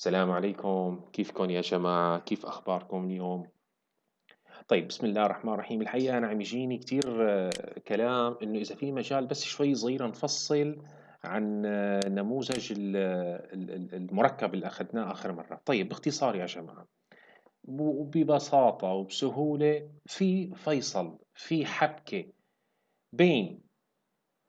السلام عليكم. كيفكم يا جماعة؟ كيف أخباركم اليوم؟ طيب بسم الله الرحمن الرحيم. الحقيقة أنا عم يجيني كتير آه، كلام إنه إذا في مجال بس شوي صغيرة نفصل عن آه، نموذج ال- المركب اللي أخذناه آخر مرة. طيب باختصار يا جماعة وببساطة وبسهولة في فيصل في حبكة بين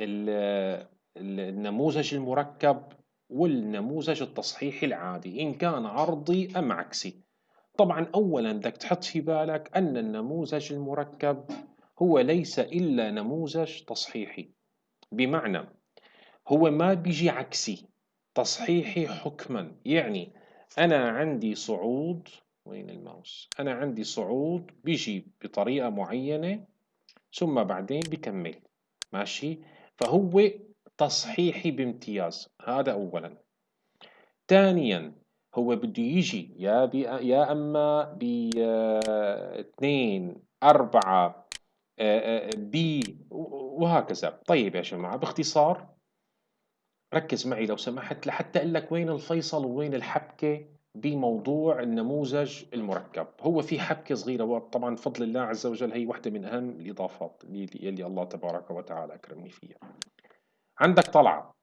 ال- ال- النموذج المركب والنموذج التصحيحي العادي إن كان عرضي أم عكسي. طبعا أولا بدك تحط في بالك أن النموذج المركب هو ليس إلا نموذج تصحيحي. بمعنى هو ما بيجي عكسي تصحيحي حكما. يعني أنا عندي صعود وين الماوس؟ أنا عندي صعود بيجي بطريقة معينة ثم بعدين بكمل. ماشي؟ فهو تصحيحي بامتياز. هذا أولا. ثانيا هو بده يجي يا يا أما ب 2 4 بي وهكذا. طيب يا جماعة باختصار ركز معي لو سمحت لحتى أقول لك وين الفيصل ووين الحبكة بموضوع النموذج المركب. هو في حبكة صغيرة طبعا بفضل الله عز وجل هي واحدة من أهم الإضافات اللي الله تبارك وتعالى أكرمني فيها. عندك طلعة.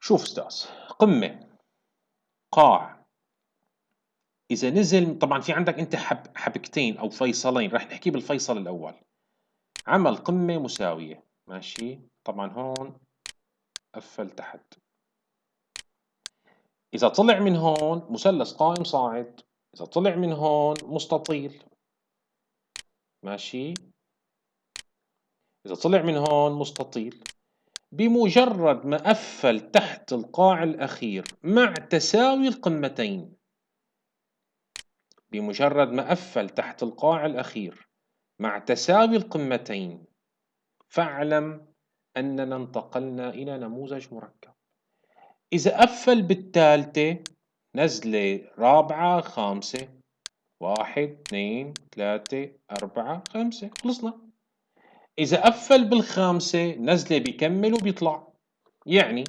شوف أستاذ قمة قاع. إذا نزل طبعا في عندك أنت حب حبكتين أو فيصلين رح نحكي بالفيصل الأول. عمل قمة مساوية. ماشي؟ طبعا هون قفل تحت. إذا طلع من هون مثلث قائم صاعد. إذا طلع من هون مستطيل. ماشي؟ إذا طلع من هون مستطيل. بمجرد ما قفل تحت القاع الأخير مع تساوي القمتين. بمجرد ما قفل تحت القاع الأخير مع تساوي القمتين فاعلم أننا انتقلنا إلى نموذج مركب. إذا قفل بالثالثة نزلة رابعة خامسة واحد اثنين ثلاثة أربعة خمسة خلصنا. إذا قفل بالخامسة نزلة بيكمل وبيطلع. يعني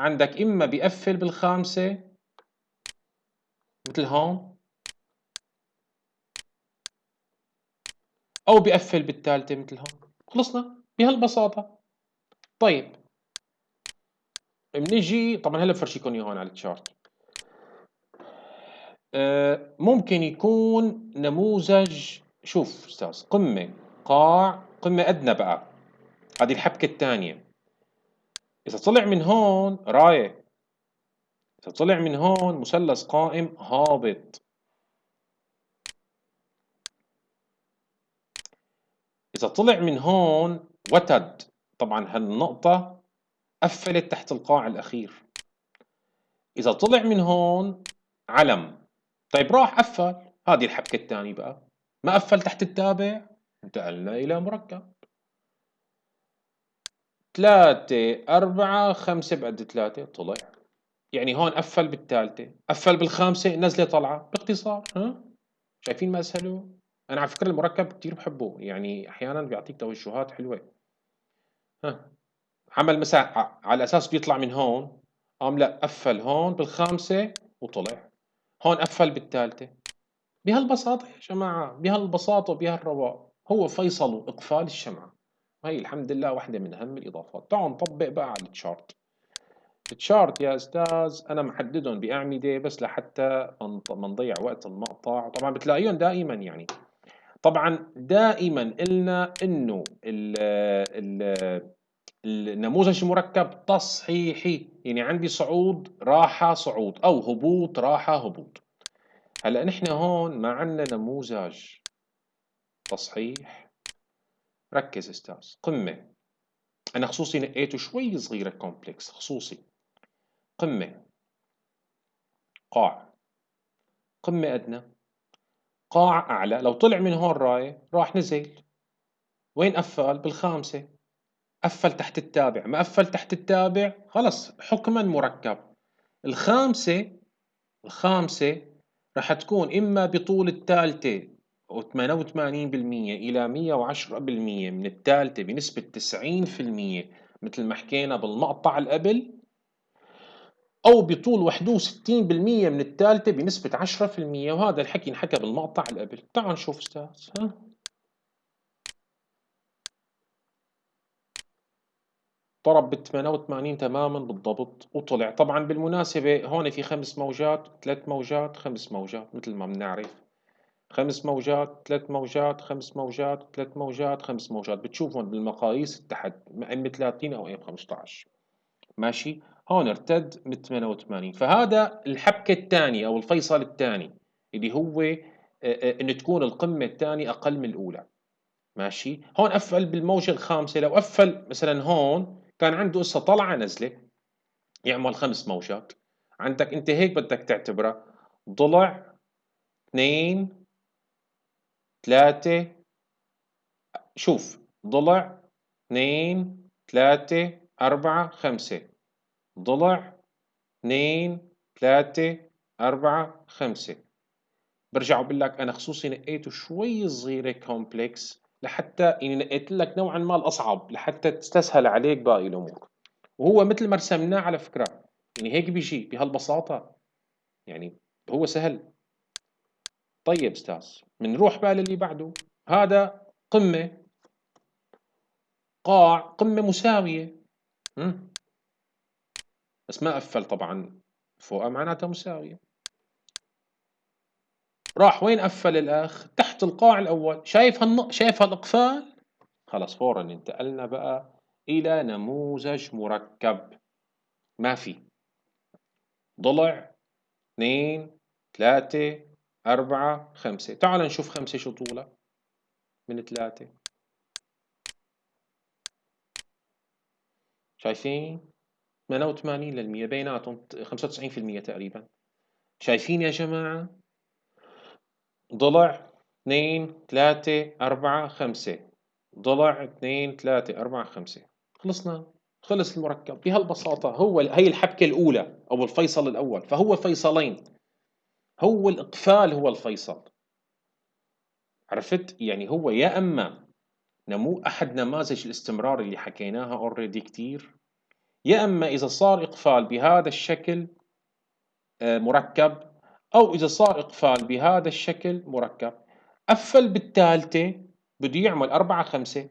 عندك إما بيقفل بالخامسة مثل هون أو بيقفل بالثالثة مثل هون. خلصنا بهالبساطة. طيب بنيجي طبعا هلا بفرجيكم هون على التشارت آه، ممكن يكون نموذج شوف أستاذ قمة قاع قمة أدنى بقى هذه الحبكة الثانية. إذا طلع من هون راية. إذا طلع من هون مثلث قائم هابط. إذا طلع من هون وتد. طبعا هالنقطة قفلت تحت القاع الأخير. إذا طلع من هون علم. طيب راح قفل. هذه الحبكة الثانية بقى. ما قفل تحت التابع انتقلنا إلى مركب. ثلاثة أربعة خمسة بقد ثلاثة طلع. يعني هون قفل بالثالثة قفل بالخامسة نزلة طلعة باختصار ها؟ شايفين ما أسهله أنا على فكرة المركب كتير بحبه يعني أحيانا بيعطيك توجهات حلوة. ها؟ عمل مثلا على أساس بيطلع من هون قام لا قفل هون بالخامسة وطلع. هون قفل بالثالثة. بهالبساطة يا جماعة بهالبساطة وبهالرواق هو فيصل إقفال الشمعة. وهي الحمد لله واحدة من أهم الإضافات. تعالوا نطبق بقى على التشارت التشارت يا أستاذ أنا محددهم بأعمدة بس لحتى ما نضيع وقت المقطع. طبعا بتلاقيهم دائما يعني. طبعا دائما قلنا إنه ال ال النموذج المركب تصحيحي. يعني عندي صعود راحة صعود. أو هبوط راحة هبوط. هلا نحن هون ما عندنا نموذج تصحيح. ركز أستاذ قمة. أنا خصوصي نقيته شوي صغيرة كومبلكس خصوصي. قمة. قاع. قمة أدنى. قاع أعلى. لو طلع من هون راية راح نزل. وين قفل؟ بالخامسة. قفل تحت التابع. ما قفل تحت التابع خلص حكما مركب. الخامسة الخامسة رح تكون إما بطول الثالثة و88% إلى 110% من الثالثة بنسبة 90% مثل ما حكينا بالمقطع اللي قبل أو بطول 61% من الثالثة بنسبة 10% وهذا الحكي انحكى بالمقطع اللي قبل تعال نشوف أستاذ ها؟ ضرب بال 88 تماما بالضبط. وطلع. طبعا بالمناسبة هون في خمس موجات ثلاث موجات خمس موجات مثل ما بنعرف. خمس موجات ثلاث موجات خمس موجات ثلاث موجات خمس موجات. بتشوفهم بالمقاييس تحت ام 30 أو ام 15 ماشي؟ هون ارتد من 88 فهذا الحبكة الثانية أو الفيصل الثاني اللي هو إن تكون القمة الثانية أقل من الأولى. ماشي؟ هون قفل بالموجة الخامسة. لو قفل مثلا هون كان عنده قصة طلعة نزلة يعمل خمس موجات عندك أنت هيك بدك تعتبرها ضلع اثنين ثلاثة شوف ضلع اثنين ثلاثة أربعة خمسة. ضلع اثنين ثلاثة أربعة خمسة. برجع بقول لك أنا خصوصي نقيته شوي صغيرة كومبلكس لحتى يعني نقيت لك نوعا ما الأصعب لحتى تستسهل عليك باقي الأمور. وهو مثل ما رسمناه على فكرة يعني هيك بيجي بهالبساطة. يعني هو سهل. طيب أستاذ بنروح بقى للي بعده. هذا قمة. قاع قمة مساوية. بس ما قفل طبعا. فوقها معناتها مساوية. راح وين قفل الأخ؟ تحت القاع الأول. شايف هالن... شايف هالإقفال؟ خلص فورا انتقلنا بقى إلى نموذج مركب. ما في. ضلع اثنين ثلاثة أربعة خمسة. تعال نشوف خمسة شو طولها من ثلاثة. شايفين؟ 88 للمية. بيناتهم 95% تقريبا. شايفين يا جماعة؟ ضلع اثنين ثلاثة أربعة خمسة. ضلع اثنين ثلاثة أربعة خمسة. خلصنا. خلص المركب. بهالبساطة هو هي الحبكة الأولى أو الفيصل الأول. فهو فيصلين. هو الإقفال هو الفيصل. عرفت؟ يعني هو يا أما نمو أحد نماذج الاستمرار اللي حكيناها اوريدي كتير. يا أما إذا صار إقفال بهذا الشكل آه، مركب أو إذا صار إقفال بهذا الشكل مركب. قفل بالثالثة بده يعمل أربعة خمسة.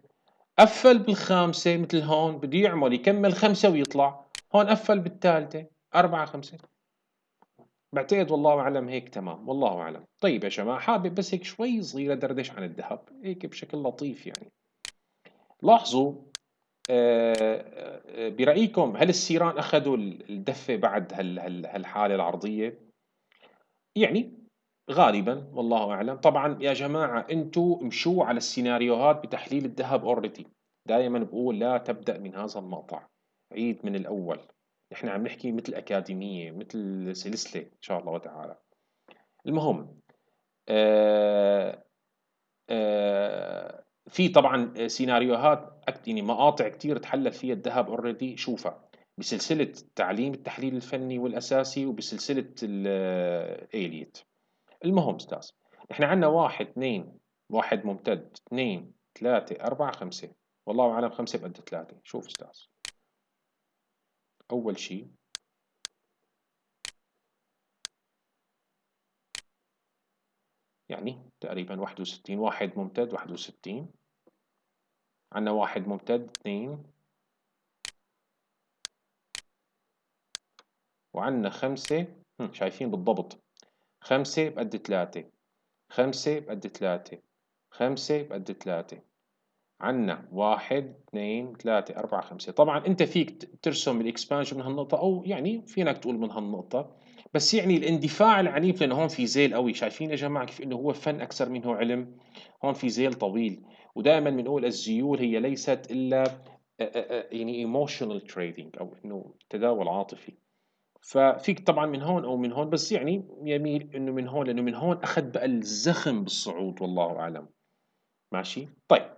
قفل بالخامسة مثل هون بده يعمل يكمل خمسة ويطلع. هون قفل بالثالثة أربعة خمسة. بعتقد والله أعلم هيك تمام والله أعلم. طيب يا جماعة حابب بس هيك شوي صغيرة دردش عن الذهب هيك بشكل لطيف يعني. لاحظوا آه، آه، برأيكم هل السيران أخذوا الدفة بعد هالحالة العرضية؟ يعني غالبا والله أعلم. طبعا يا جماعة أنتوا مشوا على السيناريوهات بتحليل الذهب already دائما بقول لا تبدأ من هذا المقطع. عيد من الأول. نحن عم نحكي مثل أكاديمية مثل سلسلة إن شاء الله تعالى. المهم آه آه في طبعا سيناريوهات يعني مقاطع كتير تحلل فيها الذهب already شوفها. بسلسلة تعليم التحليل الفني والأساسي وبسلسلة الإيليت المهم أستاذ إحنا عندنا واحد اثنين واحد ممتد اثنين ثلاثة أربعة خمسة. والله أعلم خمسة بقد ثلاثة. شوف أستاذ. أول شيء يعني تقريبا واحد وستين واحد ممتد واحد وستين. عندنا واحد ممتد اثنين وعندنا خمسة شايفين بالضبط. خمسة بقد ثلاثة. خمسة بقد ثلاثة. خمسة بقد ثلاثة. عنا واحد اثنين ثلاثة أربعة خمسة. طبعا أنت فيك ترسم الإكسبانشن من هالنقطة أو يعني فينك تقول من هالنقطة. بس يعني الاندفاع العنيف لأنه هون في زيل قوي. شايفين يا جماعة كيف إنه هو فن أكثر منه علم؟ هون في زيل طويل. ودائما بنقول الزيول هي ليست إلا يعني emotional trading أو إنه تداول عاطفي. ففيك طبعا من هون أو من هون بس يعني يميل إنه من هون لأنه من هون أخذ بقى الزخم بالصعود والله أعلم. ماشي؟ طيب.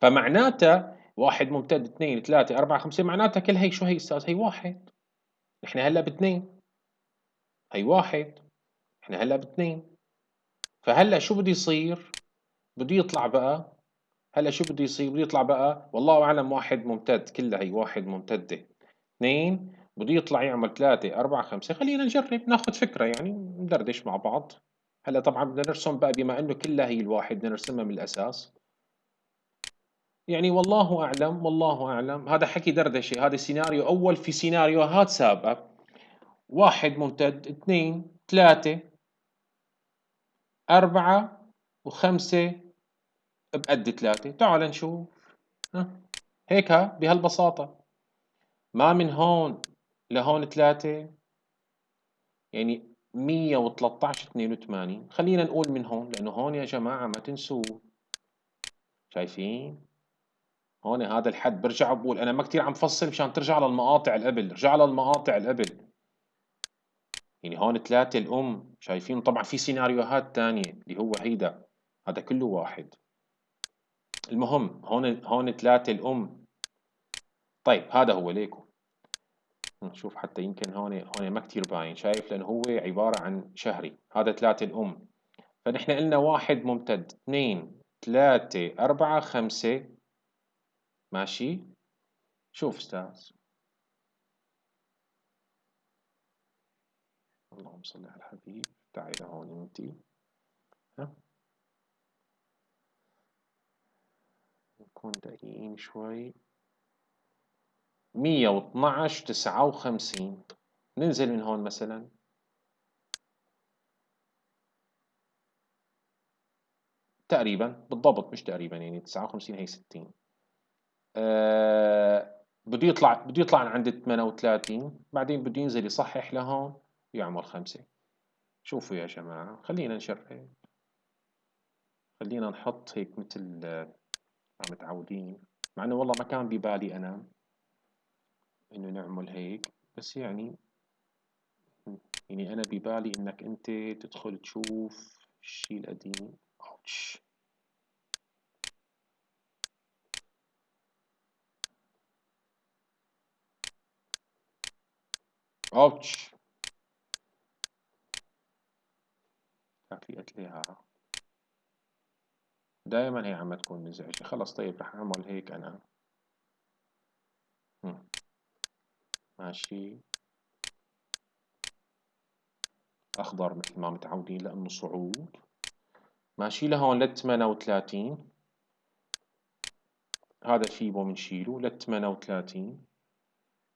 فمعناتها واحد ممتد اثنين ثلاثة أربعة خمسة معناتها كل هي شو هي أستاذ؟ هي واحد. إحنا هلأ باثنين. هي واحد. إحنا هلأ باثنين. فهلأ شو بده يصير؟ بده يطلع بقى. هلأ شو بده يصير؟ بده يطلع بقى. والله أعلم واحد ممتد كلها هي واحد ممتدة. اثنين بده يطلع يعمل 3 4 5 خلينا نجرب ناخذ فكرة يعني ندردش مع بعض. هلأ طبعا بدنا نرسم بقى بما إنه كلها هي الواحد بدنا نرسمها من الأساس. يعني والله أعلم والله أعلم. هذا حكي دردشة هذا سيناريو أول في سيناريوهات سابقه واحد ممتد اثنين ثلاثة أربعة وخمسة بقد ثلاثة. تعال نشوف. هيك بهالبساطة. ما من هون. لهون ثلاثة يعني مية وثلاثة اثنين وثمانين. خلينا نقول من هون لأنه هون يا جماعة ما تنسوا شايفين؟ هون هذا الحد. برجع بقول أنا ما كتير عم فصل مشان ترجع للمقاطع القبل. رجع للمقاطع القبل. يعني هون ثلاثة الأم. شايفين؟ طبعا في سيناريوهات تانية اللي هو هيدا. هذا كله واحد. المهم هون هون ثلاثة الأم. طيب هذا هو ليكو. نشوف حتى يمكن هون هون ما كتير باين شايف لأنه هو عبارة عن شهري هذا ثلاثة الأم. فنحن قلنا واحد ممتد اثنين ثلاثة أربعة خمسة. ماشي؟ شوف أستاذ. اللهم صل على الحبيب. تعالى هون انتي ها؟ نكون دقيقين شوي. مية واثناعش تسعة وخمسين. ننزل من هون مثلا. تقريبا بالضبط مش تقريبا يعني تسعة وخمسين هي ستين. أه بده يطلع بده يطلع عند 38 بعدين بده ينزل يصحح لهون يعمل خمسة. شوفوا يا جماعة خلينا نشرح. خلينا نحط هيك مثل متعودين مع إنه والله ما كان ببالي أنا إنه نعمل هيك. بس يعني يعني أنا ببالي إنك أنت تدخل تشوف الشيء القديم. أوتش. أوتش. في قتلها دائما هي عم تكون مزعجة. خلص طيب رح أعمل هيك أنا. ماشي. أخضر مثل ما متعودين لأنه صعود. ماشي لهون لل 38 هذا الفيبو بنشيله لل 38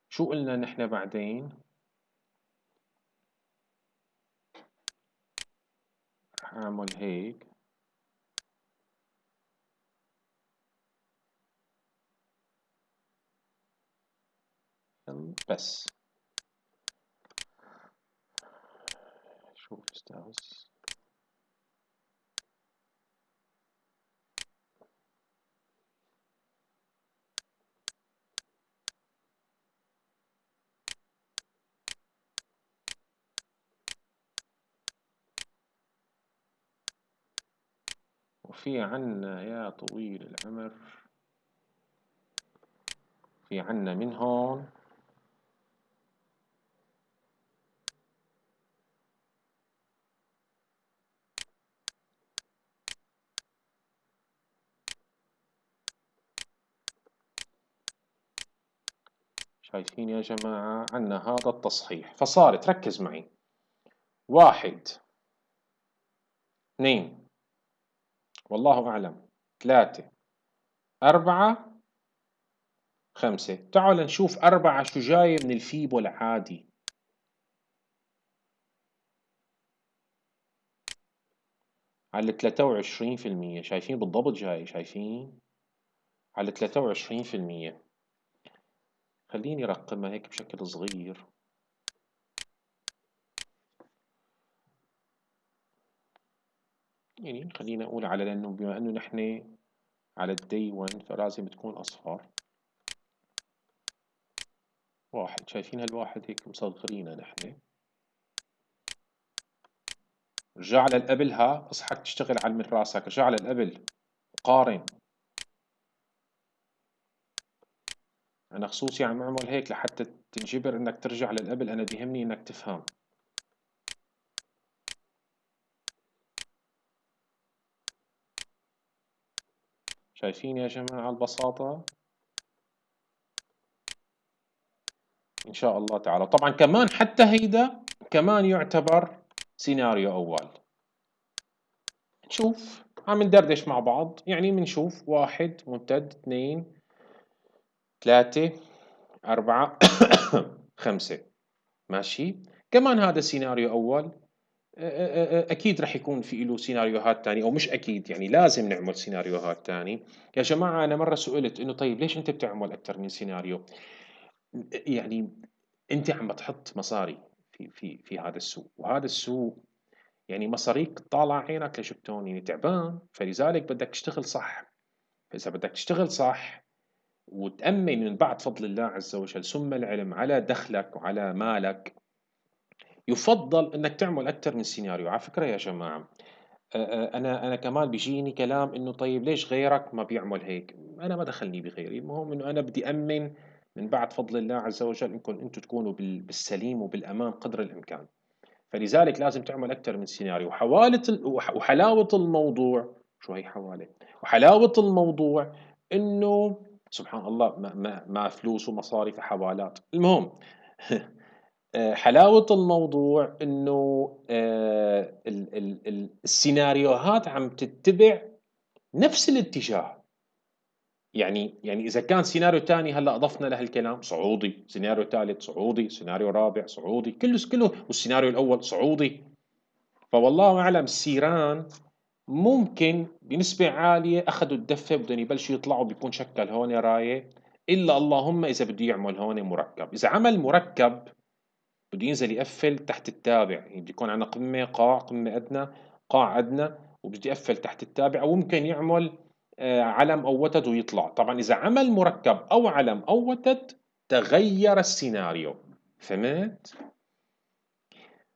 شو قلنا نحن بعدين؟ رح أعمل هيك. بس. شوف أستاذ وفي عنا يا طويل العمر. في عنا من هون. شايفين يا جماعة عنا هذا التصحيح. فصارت ركز معي. واحد. اثنين. والله أعلم. ثلاثة. أربعة. خمسة. تعال نشوف أربعة شو جاي من الفيبو العادي. على ثلاثة وعشرين في المية. شايفين بالضبط جاي؟ شايفين؟ على ثلاثة وعشرين في المية. خليني أرقمها هيك بشكل صغير. يعني خلينا أقول على لأنه بما أنه نحن على الدي 1 فلازم تكون أصفر. واحد شايفين هالواحد هيك مصغرينه نحن. رجع للقبلها أصحك تشتغل على من راسك. رجع للقبل قارن. أنا خصوصي عم أعمل هيك لحتى تنجبر إنك ترجع للقبل أنا بيهمني إنك تفهم. شايفين يا جماعة البساطة؟ إن شاء الله تعالى. طبعا كمان حتى هيدا كمان يعتبر سيناريو أول. نشوف. عم ندردش مع بعض. يعني بنشوف واحد ممتد اثنين. ثلاثة أربعة خمسة. ماشي؟ كمان هذا سيناريو أول. أكيد رح يكون في له سيناريوهات تانية أو مش أكيد يعني لازم نعمل سيناريوهات تانية. يا جماعة أنا مرة سئلت إنه طيب ليش أنت بتعمل أكثر من سيناريو؟ يعني أنت عم بتحط مصاري في في في هذا السوق وهذا السوق يعني مصاريك طالع عينك لشبتون يعني تعبان. فلذلك بدك تشتغل صح. فإذا بدك تشتغل صح وتأمن من بعد فضل الله عز وجل ثم العلم على دخلك وعلى مالك يفضل إنك تعمل أكثر من سيناريو على فكرة يا جماعة أنا أنا كمان بيجيني كلام إنه طيب ليش غيرك ما بيعمل هيك؟ أنا ما دخلني بغيري. المهم إنه أنا بدي أمن من بعد فضل الله عز وجل إنكم أنتم تكونوا بالسليم وبالأمان قدر الإمكان. فلذلك لازم تعمل أكثر من سيناريو وحوالة وحلاوة الموضوع شو هي حواله وحلاوة الموضوع إنه سبحان الله ما فلوس ومصاري في حوالات المهم آه، حلاوة الموضوع إنه آه، السيناريوهات عم تتبع نفس الاتجاه. يعني يعني إذا كان سيناريو ثاني هلأ أضفنا له الكلام صعودي، سيناريو ثالث صعودي، سيناريو رابع صعودي، كله كله والسيناريو الأول صعودي فوالله أعلم السيران ممكن بنسبة عالية أخذوا الدفة بدهم يبلشوا يطلعوا بيكون شكل هون راية. إلا اللهم إذا بده يعمل هون مركب، إذا عمل مركب بده ينزل يقفل تحت التابع. يعني بده يكون عندنا قمة قاع قمة أدنى قاع أدنى وبده يقفل تحت التابع. أو ممكن يعمل آه، علم أو وتد ويطلع. طبعا إذا عمل مركب أو علم أو وتد تغير السيناريو. فهمت؟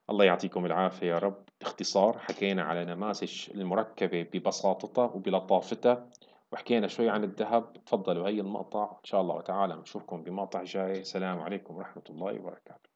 الله يعطيكم العافية يا رب. باختصار حكينا على نماذج المركبة ببساطتها وبلطافتها وحكينا شوي عن الذهب. تفضلوا هي المقطع؟ إن شاء الله تعالى نشوفكم بمقطع جاي. السلام عليكم ورحمة الله وبركاته.